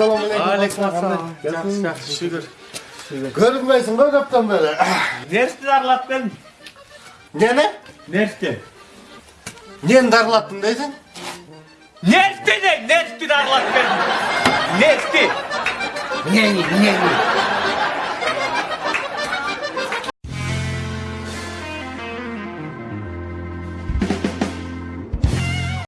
ассалаумағалейкум алейкум ассалам жақсы жақсы шүкір көрінбейсің ғой көптен бері. Нерсті дарылаттың нені? Нерсті. Нені дарылаттың дейсің нерсті не нерсті дарылаттың нерсті. Нені нені?